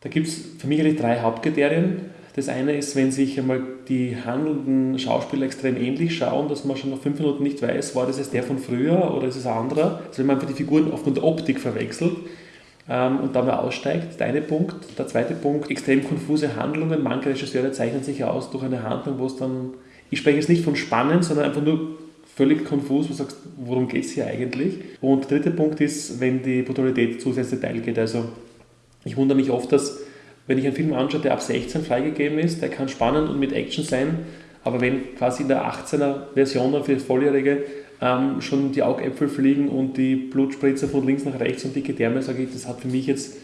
Da gibt es für mich eigentlich drei Hauptkriterien. Das eine ist, wenn sich einmal die handelnden Schauspieler extrem ähnlich schauen, dass man schon nach fünf Minuten nicht weiß, war das jetzt der von früher oder ist es ein anderer. Also wenn man einfach die Figuren aufgrund der Optik verwechselt ähm, und da mal aussteigt, der eine Punkt. Der zweite Punkt, extrem konfuse Handlungen. Manche Regisseure zeichnen sich aus durch eine Handlung, wo es dann, ich spreche jetzt nicht von spannend, sondern einfach nur völlig konfus, wo du sagst, worum geht es hier eigentlich? Und der dritte Punkt ist, wenn die Brutalität zu sehr geht. Also ich wundere mich oft, dass wenn ich einen Film anschaue, der ab 16 freigegeben ist, der kann spannend und mit Action sein, aber wenn quasi in der 18er Version für Volljährige ähm, schon die Augäpfel fliegen und die Blutspritzer von links nach rechts und dicke Därme, sage ich, das hat für mich jetzt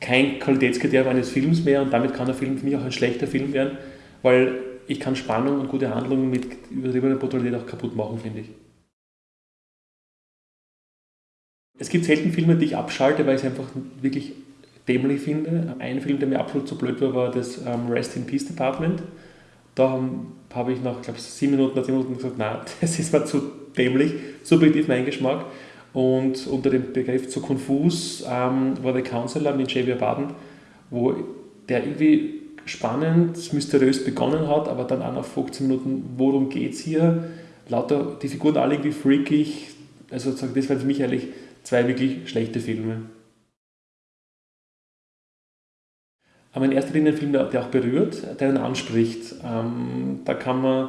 kein Qualitätskriterium eines Films mehr und damit kann der Film für mich auch ein schlechter Film werden, weil ich kann Spannung und gute Handlungen mit übertriebener Brutalität auch kaputt machen, finde ich. Es gibt selten Filme, die ich abschalte, weil ich es einfach wirklich dämlich finde. Ein Film, der mir absolut zu blöd war, war das ähm, Rest in Peace Department. Da habe ich nach, glaube sieben Minuten, zehn Minuten gesagt, nein, das ist mir zu dämlich, subjektiv mein Geschmack. Und unter dem Begriff zu konfus ähm, war der Counselor mit Javier Baden, wo der irgendwie spannend, mysteriös begonnen hat, aber dann auch nach 15 Minuten, worum geht es hier? Lauter, die Figuren alle irgendwie freakig. Also das waren für mich eigentlich zwei wirklich schlechte Filme. Aber in erster Linie ein Film, der, der auch berührt, der einen anspricht. Ähm, da kann man,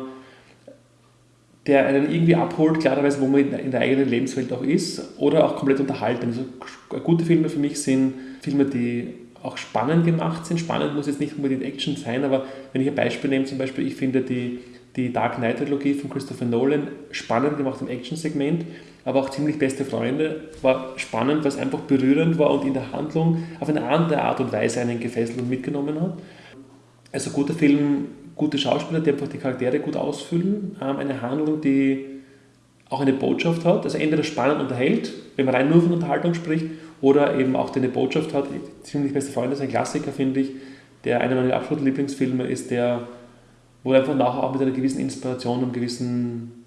der einen irgendwie abholt, klarerweise, wo man in, in der eigenen Lebenswelt auch ist, oder auch komplett unterhalten. Also gute Filme für mich sind Filme, die auch spannend gemacht sind. Spannend muss jetzt nicht unbedingt Action sein, aber wenn ich ein Beispiel nehme, zum Beispiel, ich finde die, die Dark Knight-Trilogie von Christopher Nolan spannend gemacht im Action-Segment, aber auch ziemlich beste Freunde war spannend, weil es einfach berührend war und in der Handlung auf eine andere Art und Weise einen gefesselt und mitgenommen hat. Also guter Film, gute Schauspieler, die einfach die Charaktere gut ausfüllen, ähm, eine Handlung, die auch eine Botschaft hat, also entweder spannend unterhält, wenn man rein nur von Unterhaltung spricht, oder eben auch eine Botschaft hat. Ziemlich beste Freunde ist ein Klassiker, finde ich, der einer meiner absoluten Lieblingsfilme ist, der, wo du einfach nachher auch mit einer gewissen Inspiration und einem gewissen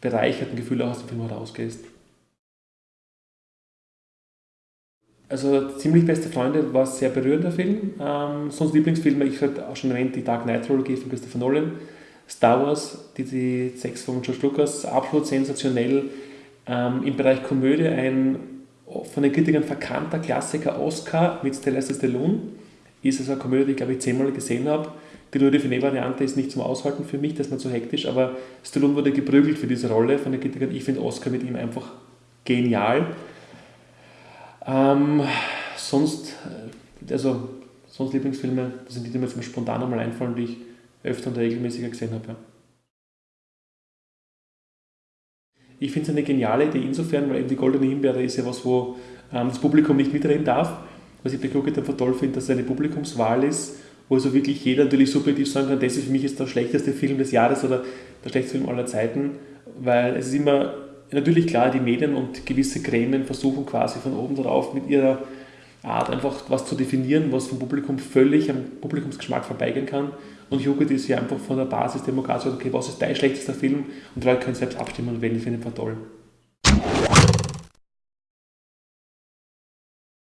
bereicherten Gefühl auch aus dem Film herausgehst. Also ziemlich beste Freunde war ein sehr berührender Film. Ähm, sonst Lieblingsfilme, ich habe auch schon erwähnt, die Dark Knight Trilogie von Christopher Nolan, Star Wars, die, die sechs von George Lucas, absolut sensationell. Ähm, Im Bereich Komödie ein von den Kritikern verkannter Klassiker Oscar mit Sylvester Stallone. Ist es eine Komödie, die ich glaube ich zehnmal gesehen habe. Die Louis Define-Variante ist nicht zum Aushalten für mich, das ist mir zu hektisch, aber Stallone wurde geprügelt für diese Rolle von den Kritikern. Ich finde Oscar mit ihm einfach genial. Ähm, sonst, äh, also sonst Lieblingsfilme, das sind die, die mir jetzt spontan einmal einfallen, die ich öfter und regelmäßiger gesehen habe. Ja. Ich finde es eine geniale Idee insofern, weil eben die Goldene Himbeere ist ja was, wo ähm, das Publikum nicht mitreden darf. Was ich bei Crooked einfach toll finde, dass es eine Publikumswahl ist, wo also wirklich jeder natürlich subjektiv sagen kann, das ist für mich jetzt der schlechteste Film des Jahres oder der schlechteste Film aller Zeiten, weil es ist immer natürlich klar, die Medien und gewisse Gremien versuchen quasi von oben darauf mit ihrer Art einfach was zu definieren, was vom Publikum völlig am Publikumsgeschmack vorbeigehen kann. Und Jugend ist ja einfach von der Basis demokratisch, okay, was ist dein schlechtester Film? Und die Leute können selbst abstimmen und wählen, ich finde ihn toll.